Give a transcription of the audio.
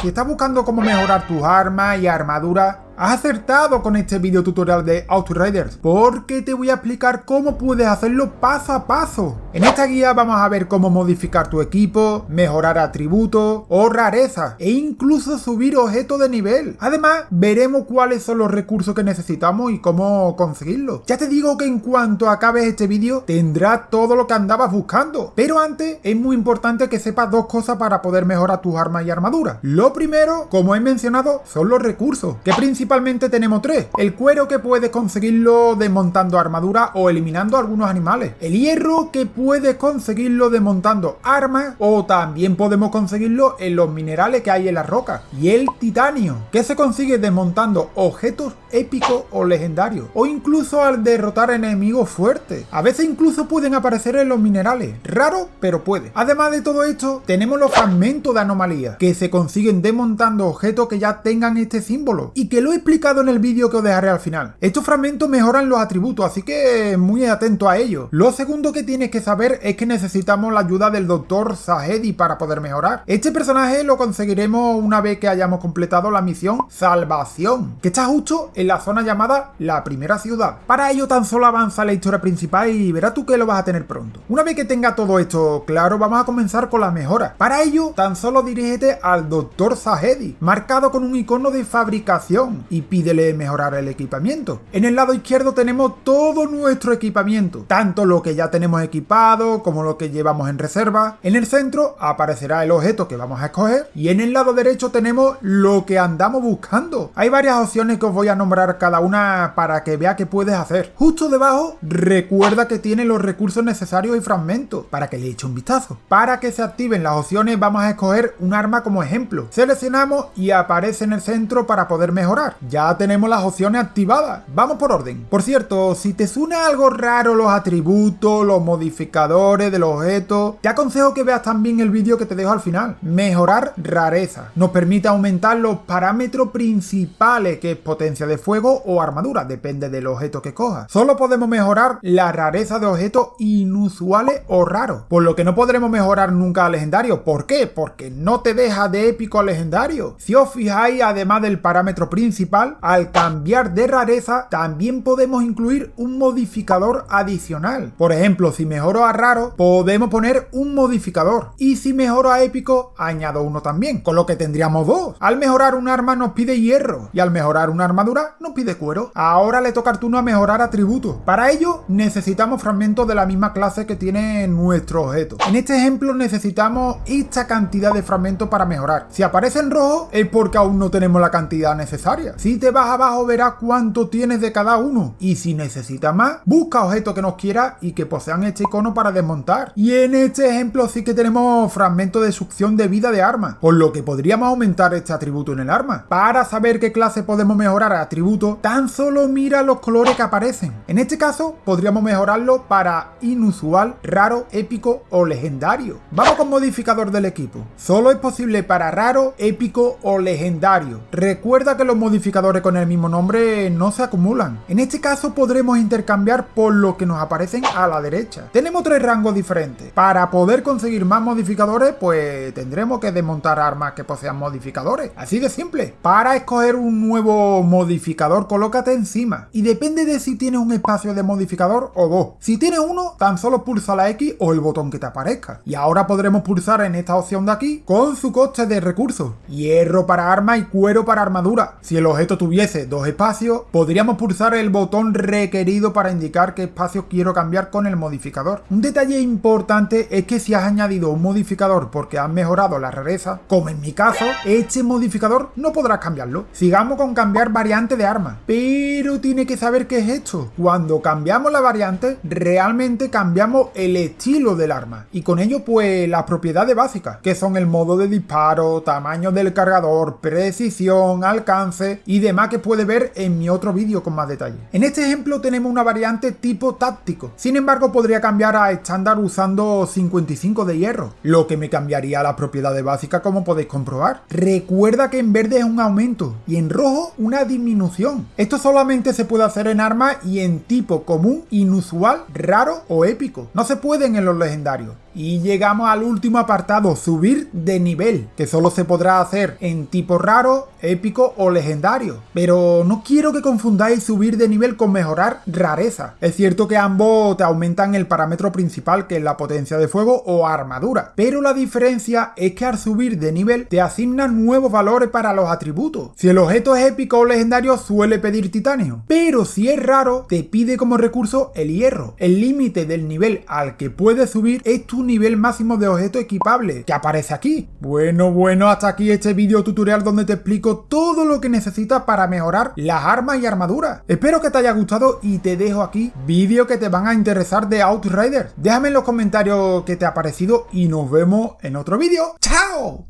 Si estás buscando cómo mejorar tus armas y armadura, Has acertado con este video tutorial de Outriders, porque te voy a explicar cómo puedes hacerlo paso a paso. En esta guía vamos a ver cómo modificar tu equipo, mejorar atributos o rarezas, e incluso subir objetos de nivel. Además, veremos cuáles son los recursos que necesitamos y cómo conseguirlos. Ya te digo que en cuanto acabes este vídeo, tendrás todo lo que andabas buscando. Pero antes, es muy importante que sepas dos cosas para poder mejorar tus armas y armaduras. Lo primero, como he mencionado, son los recursos, que principalmente principalmente tenemos tres. El cuero que puedes conseguirlo desmontando armadura o eliminando algunos animales. El hierro que puedes conseguirlo desmontando armas o también podemos conseguirlo en los minerales que hay en la roca. Y el titanio que se consigue desmontando objetos épicos o legendarios. O incluso al derrotar enemigos fuertes. A veces incluso pueden aparecer en los minerales. Raro, pero puede. Además de todo esto, tenemos los fragmentos de anomalía que se consiguen desmontando objetos que ya tengan este símbolo y que lo explicado en el vídeo que os dejaré al final. Estos fragmentos mejoran los atributos, así que muy atento a ello. Lo segundo que tienes que saber es que necesitamos la ayuda del Dr. Sahedi para poder mejorar. Este personaje lo conseguiremos una vez que hayamos completado la misión Salvación, que está justo en la zona llamada La Primera Ciudad. Para ello tan solo avanza la historia principal y verás tú que lo vas a tener pronto. Una vez que tenga todo esto claro, vamos a comenzar con las mejoras. Para ello, tan solo dirígete al Dr. Sahedi, marcado con un icono de fabricación y pídele mejorar el equipamiento. En el lado izquierdo tenemos todo nuestro equipamiento, tanto lo que ya tenemos equipado como lo que llevamos en reserva. En el centro aparecerá el objeto que vamos a escoger y en el lado derecho tenemos lo que andamos buscando. Hay varias opciones que os voy a nombrar cada una para que vea qué puedes hacer. Justo debajo recuerda que tiene los recursos necesarios y fragmentos para que le eche un vistazo. Para que se activen las opciones vamos a escoger un arma como ejemplo. Seleccionamos y aparece en el centro para poder mejorar ya tenemos las opciones activadas. Vamos por orden. Por cierto, si te suena algo raro los atributos, los modificadores de los objetos, te aconsejo que veas también el vídeo que te dejo al final. Mejorar rareza. Nos permite aumentar los parámetros principales, que es potencia de fuego o armadura, depende del objeto que cojas. Solo podemos mejorar la rareza de objetos inusuales o raros, por lo que no podremos mejorar nunca a legendario. ¿Por qué? Porque no te deja de épico a legendario. Si os fijáis, además del parámetro principal, al cambiar de rareza también podemos incluir un modificador adicional. Por ejemplo, si mejoro a raro, podemos poner un modificador. Y si mejoro a épico, añado uno también, con lo que tendríamos dos. Al mejorar un arma nos pide hierro, y al mejorar una armadura nos pide cuero. Ahora le toca al turno a mejorar atributos. Para ello, necesitamos fragmentos de la misma clase que tiene nuestro objeto. En este ejemplo necesitamos esta cantidad de fragmentos para mejorar. Si aparece en rojo, es porque aún no tenemos la cantidad necesaria. Si te vas abajo verás cuánto tienes de cada uno. Y si necesitas más, busca objetos que nos quiera y que posean este icono para desmontar. Y en este ejemplo sí que tenemos fragmento de succión de vida de arma, por lo que podríamos aumentar este atributo en el arma. Para saber qué clase podemos mejorar atributo, tan solo mira los colores que aparecen. En este caso, podríamos mejorarlo para inusual, raro, épico o legendario. Vamos con modificador del equipo. Solo es posible para raro, épico o legendario. Recuerda que los modificadores con el mismo nombre no se acumulan. En este caso podremos intercambiar por lo que nos aparecen a la derecha. Tenemos tres rangos diferentes. Para poder conseguir más modificadores, pues tendremos que desmontar armas que posean modificadores. Así de simple. Para escoger un nuevo modificador, colócate encima. Y depende de si tienes un espacio de modificador o dos. Si tienes uno, tan solo pulsa la X o el botón que te aparezca. Y ahora podremos pulsar en esta opción de aquí con su coste de recursos. Hierro para arma y cuero para armadura. Si el objeto tuviese dos espacios, podríamos pulsar el botón requerido para indicar qué espacio quiero cambiar con el modificador. Un detalle importante es que si has añadido un modificador porque has mejorado la rareza, como en mi caso, este modificador no podrás cambiarlo. Sigamos con cambiar variante de arma, pero tiene que saber qué es esto. Cuando cambiamos la variante, realmente cambiamos el estilo del arma y con ello pues las propiedades básicas, que son el modo de disparo, tamaño del cargador, precisión, alcance y demás que puede ver en mi otro vídeo con más detalle. En este ejemplo tenemos una variante tipo táctico, sin embargo podría cambiar a estándar usando 55 de hierro, lo que me cambiaría las propiedades básicas como podéis comprobar. Recuerda que en verde es un aumento y en rojo una disminución. Esto solamente se puede hacer en armas y en tipo común, inusual, raro o épico. No se pueden en los legendarios Y llegamos al último apartado, subir de nivel, que solo se podrá hacer en tipo raro, épico o legendario. Pero no quiero que confundáis subir de nivel con mejorar rareza. Es cierto que ambos te aumentan el parámetro principal que es la potencia de fuego o armadura, pero la diferencia es que al subir de nivel te asignan nuevos valores para los atributos. Si el objeto es épico o legendario suele pedir titanio, pero si es raro te pide como recurso el hierro. El límite del nivel al que puedes subir es tu nivel máximo de objeto equipable, que aparece aquí. Bueno, bueno, hasta aquí este video tutorial donde te explico todo lo que necesitas para mejorar las armas y armaduras. Espero que te haya gustado y te dejo aquí vídeos que te van a interesar de Outriders. Déjame en los comentarios qué te ha parecido y nos vemos en otro vídeo. ¡Chao!